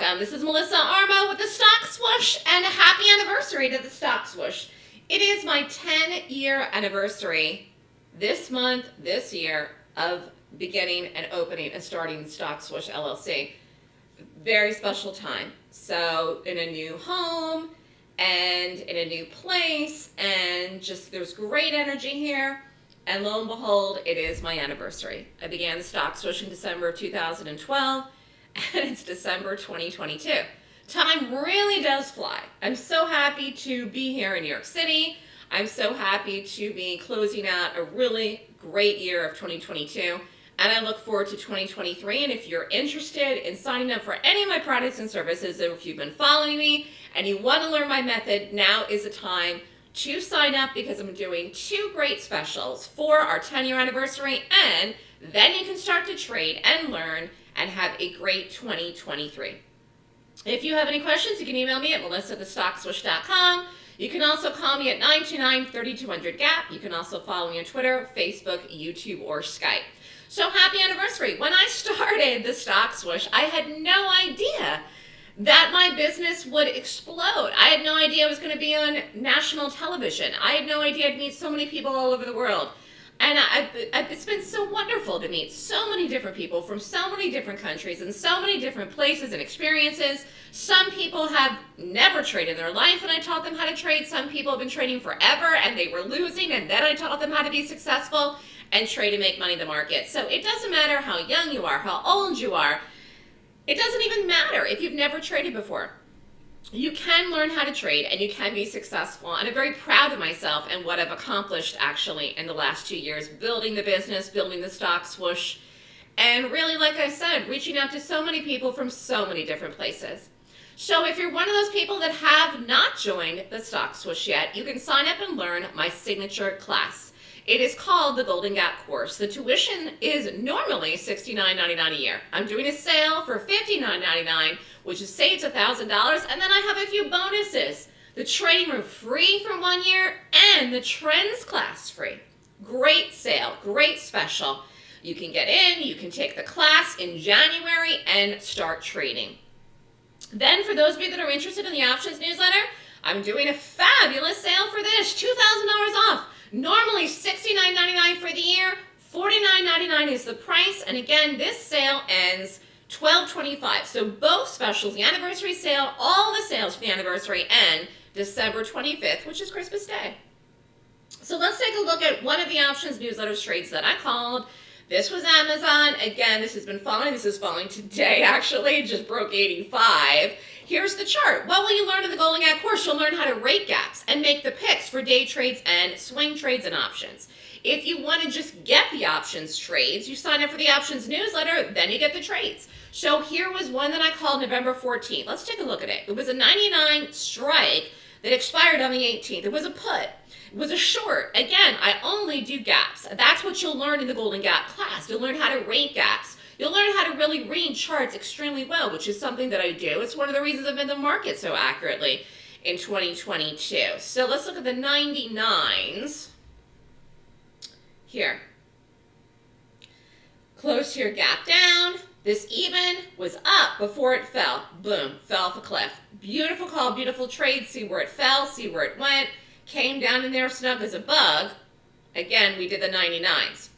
welcome. This is Melissa Armo with the Stock Swoosh and a happy anniversary to the Stock Swoosh. It is my 10 year anniversary this month, this year, of beginning and opening and starting Stock Swoosh LLC. Very special time. So, in a new home and in a new place, and just there's great energy here. And lo and behold, it is my anniversary. I began the Stock Swoosh in December of 2012 and it's December 2022. Time really does fly. I'm so happy to be here in New York City. I'm so happy to be closing out a really great year of 2022 and I look forward to 2023 and if you're interested in signing up for any of my products and services if you've been following me and you want to learn my method, now is the time to sign up because I'm doing two great specials for our 10 year anniversary and then you can start to trade and learn and have a great 2023. If you have any questions, you can email me at melissa@thestockswoosh.com. You can also call me at 929-3200-GAP. You can also follow me on Twitter, Facebook, YouTube, or Skype. So happy anniversary. When I started the Stock Swoosh, I had no idea that my business would explode. I had no idea I was going to be on national television. I had no idea I'd meet so many people all over the world. And I, I, it's been so wonderful to meet so many different people from so many different countries and so many different places and experiences. Some people have never traded in their life and I taught them how to trade. Some people have been trading forever and they were losing and then I taught them how to be successful and trade and make money in the market. So it doesn't matter how young you are, how old you are. It doesn't even matter if you've never traded before you can learn how to trade and you can be successful. And I'm very proud of myself and what I've accomplished actually in the last two years, building the business, building the stock swoosh, and really, like I said, reaching out to so many people from so many different places. So if you're one of those people that have not joined the stock swoosh yet, you can sign up and learn my signature class. It is called the Golden Gap course. The tuition is normally $69.99 a year. I'm doing a sale for $59.99, which is saves $1,000, and then I have a few bonuses. The trading room free for one year and the trends class free. Great sale, great special. You can get in, you can take the class in January and start trading. Then for those of you that are interested in the options newsletter, I'm doing a fabulous sale for this, $2,000 off. Normally $69.99 for the year, $49.99 is the price. And again, this sale ends 12.25. So both specials, the anniversary sale, all the sales for the anniversary end December 25th, which is Christmas Day. So let's take a look at one of the options newsletters trades that I called. This was Amazon. Again, this has been falling. This is falling today, actually. It just broke 85. Here's the chart. What will you learn in the Golden Gap course? You'll learn how to rate gaps and make the picks for day trades and swing trades and options. If you want to just get the options trades, you sign up for the options newsletter, then you get the trades. So here was one that I called November 14th. Let's take a look at it. It was a 99 strike that expired on the 18th. It was a put. Was a short. Again, I only do gaps. That's what you'll learn in the Golden Gap class. You'll learn how to rate gaps. You'll learn how to really read charts extremely well, which is something that I do. It's one of the reasons I've been the market so accurately in 2022. So let's look at the 99s here. Close your gap down. This even was up before it fell. Boom, fell off a cliff. Beautiful call, beautiful trade. See where it fell, see where it went. Came down in there snug as a bug. Again, we did the 99s.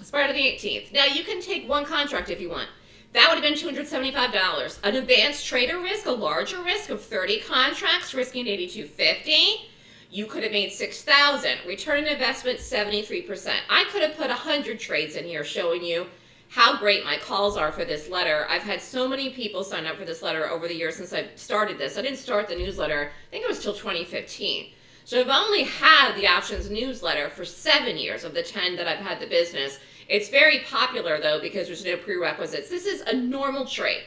It's part of the 18th. Now, you can take one contract if you want. That would have been $275. An advanced trader risk, a larger risk of 30 contracts, risking 8250 you could have made 6000 Return on investment, 73%. I could have put 100 trades in here showing you how great my calls are for this letter. I've had so many people sign up for this letter over the years since I started this. I didn't start the newsletter, I think it was till 2015. So I've only had the options newsletter for seven years of the 10 that I've had the business. It's very popular though because there's no prerequisites. This is a normal trade.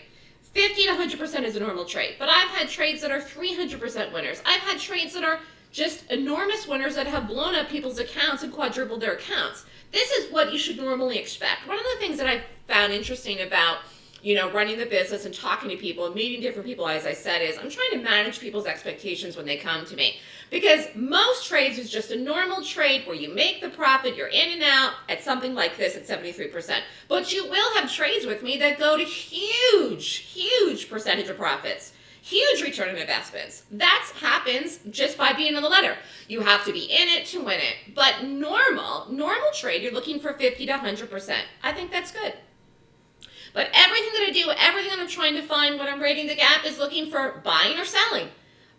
50 to 100% is a normal trade. But I've had trades that are 300% winners. I've had trades that are just enormous winners that have blown up people's accounts and quadrupled their accounts. This is what you should normally expect. One of the things that I found interesting about you know, running the business and talking to people and meeting different people, as I said, is I'm trying to manage people's expectations when they come to me. Because most trades is just a normal trade where you make the profit, you're in and out at something like this at 73%. But you will have trades with me that go to huge, huge percentage of profits. Huge return on investments. That happens just by being in the letter. You have to be in it to win it. But normal, normal trade, you're looking for 50 to 100%. I think that's good. But everything that I do, everything that I'm trying to find when I'm rating the gap is looking for buying or selling.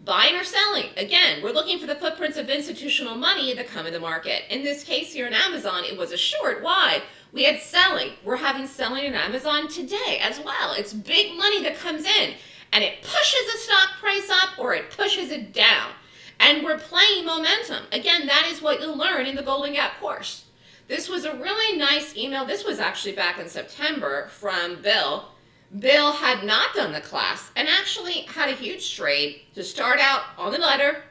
Buying or selling. Again, we're looking for the footprints of institutional money that come in the market. In this case here in Amazon, it was a short. Why? We had selling. We're having selling in Amazon today as well. It's big money that comes in and it pushes the stock price up or it pushes it down. And we're playing momentum. Again, that is what you'll learn in the Golden Gap course. This was a really nice email. This was actually back in September from Bill. Bill had not done the class and actually had a huge trade to start out on the letter.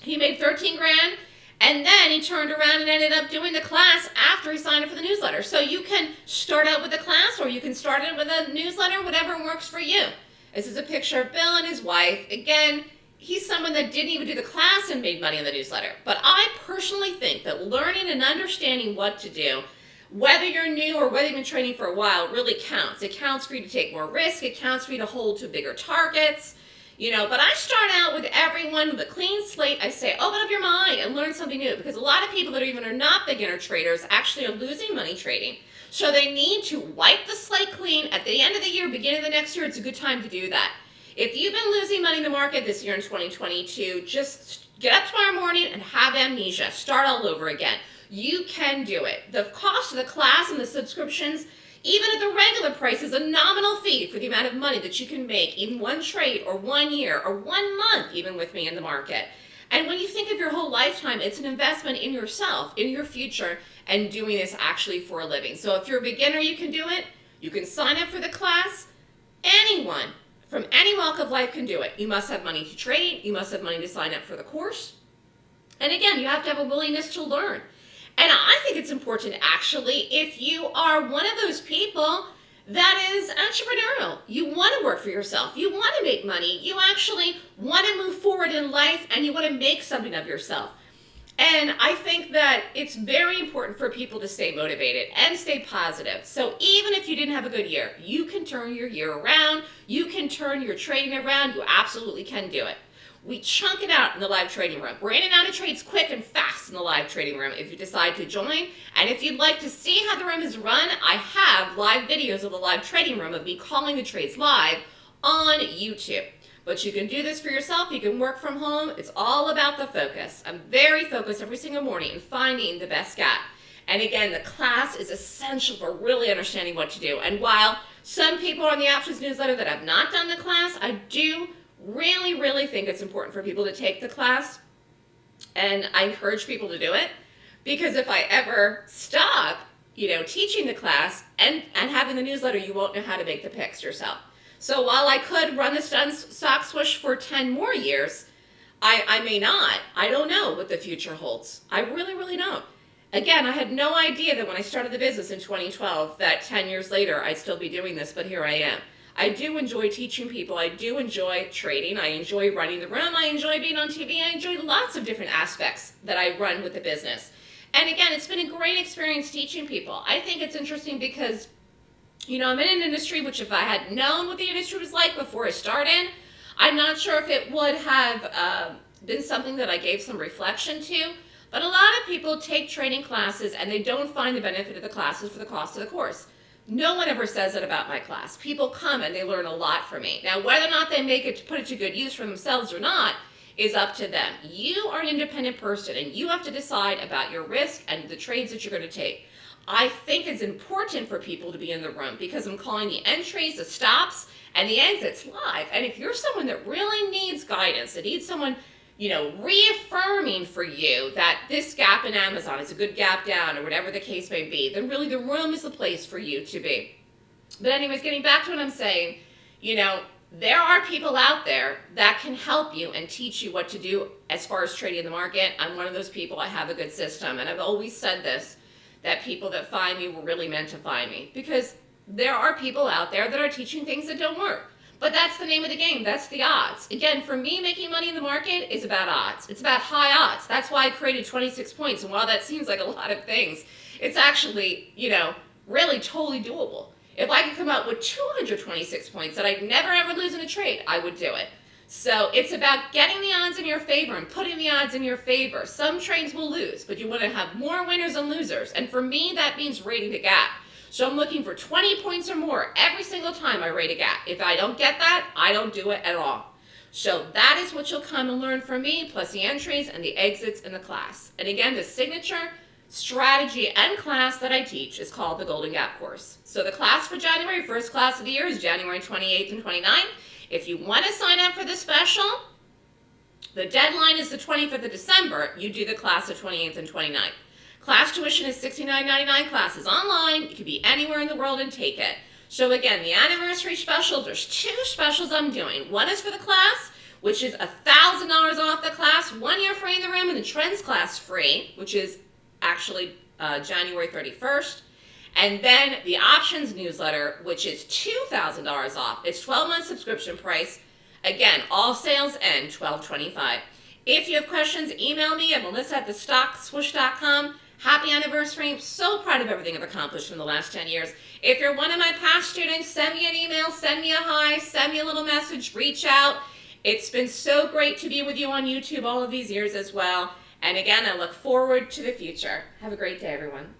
He made 13 grand and then he turned around and ended up doing the class after he signed up for the newsletter. So you can start out with the class or you can start it with a newsletter, whatever works for you. This is a picture of Bill and his wife. Again, he's someone that didn't even do the class and made money in the newsletter. But I personally think that learning and understanding what to do, whether you're new or whether you've been training for a while, really counts. It counts for you to take more risk. It counts for you to hold to bigger targets. You know, but I start out with everyone with a clean slate. I say, open up your mind and learn something new because a lot of people that are even are not beginner traders actually are losing money trading. So they need to wipe the slate clean at the end of the year, beginning of the next year. It's a good time to do that. If you've been losing money in the market this year in 2022, just get up tomorrow morning and have amnesia. Start all over again. You can do it. The cost of the class and the subscriptions, even at the regular price, is a nominal fee for the amount of money that you can make in one trade or one year or one month even with me in the market. And when you think of your whole lifetime, it's an investment in yourself, in your future, and doing this actually for a living. So if you're a beginner, you can do it. You can sign up for the class. Anyone from any walk of life can do it. You must have money to trade. You must have money to sign up for the course. And again, you have to have a willingness to learn. And I think it's important actually if you are one of those people that is entrepreneurial. You want to work for yourself. You want to make money. You actually want to move forward in life and you want to make something of yourself. And I think that it's very important for people to stay motivated and stay positive. So even if you didn't have a good year, you can turn your year around. You can turn your trading around. You absolutely can do it. We chunk it out in the live trading room. We're in and out of trades quick and fast in the live trading room if you decide to join. And if you'd like to see how the room is run, I have live videos of the live trading room of me calling the trades live on YouTube. But you can do this for yourself. You can work from home. It's all about the focus. I'm very focused every single morning in finding the best gap. And again, the class is essential for really understanding what to do. And while some people on the options newsletter that have not done the class, I do really, really think it's important for people to take the class. And I encourage people to do it because if I ever stop, you know, teaching the class and, and having the newsletter, you won't know how to make the picks yourself. So while I could run this stock swoosh for 10 more years, I, I may not. I don't know what the future holds. I really, really don't. Again, I had no idea that when I started the business in 2012 that 10 years later I'd still be doing this, but here I am. I do enjoy teaching people. I do enjoy trading. I enjoy running the room. I enjoy being on TV. I enjoy lots of different aspects that I run with the business. And again, it's been a great experience teaching people. I think it's interesting because you know, I'm in an industry which if I had known what the industry was like before I started, I'm not sure if it would have uh, been something that I gave some reflection to. But a lot of people take training classes and they don't find the benefit of the classes for the cost of the course. No one ever says that about my class. People come and they learn a lot from me. Now, whether or not they make it to put it to good use for themselves or not is up to them. You are an independent person and you have to decide about your risk and the trades that you're going to take. I think it's important for people to be in the room because I'm calling the entries, the stops, and the exits live. And if you're someone that really needs guidance, that needs someone, you know, reaffirming for you that this gap in Amazon is a good gap down or whatever the case may be, then really the room is the place for you to be. But anyways, getting back to what I'm saying, you know, there are people out there that can help you and teach you what to do as far as trading the market. I'm one of those people. I have a good system. And I've always said this that people that find me were really meant to find me because there are people out there that are teaching things that don't work. But that's the name of the game. That's the odds. Again, for me, making money in the market is about odds. It's about high odds. That's why I created 26 points. And while that seems like a lot of things, it's actually, you know, really totally doable. If I could come up with 226 points that I'd never ever lose in a trade, I would do it. So it's about getting the odds in your favor and putting the odds in your favor. Some trades will lose, but you want to have more winners than losers. And for me, that means rating the gap. So I'm looking for 20 points or more every single time I rate a gap. If I don't get that, I don't do it at all. So that is what you'll come and learn from me, plus the entries and the exits in the class. And again, the signature strategy and class that I teach is called the Golden Gap course. So the class for January, first class of the year, is January 28th and 29th. If you want to sign up for the special, the deadline is the 25th of December. You do the class of 28th and 29th. Class tuition is $69.99. Classes online. You can be anywhere in the world and take it. So again, the anniversary specials, there's two specials I'm doing. One is for the class, which is $1,000 off the class, one year free in the room, and the trends class free, which is actually uh, January 31st. And then the options newsletter, which is $2,000 off. It's 12 month subscription price. Again, all sales end 1225. If you have questions, email me at melissa at thestockswoosh.com. Happy anniversary. I'm so proud of everything I've accomplished in the last 10 years. If you're one of my past students, send me an email, send me a hi, send me a little message, reach out. It's been so great to be with you on YouTube all of these years as well. And again, I look forward to the future. Have a great day, everyone.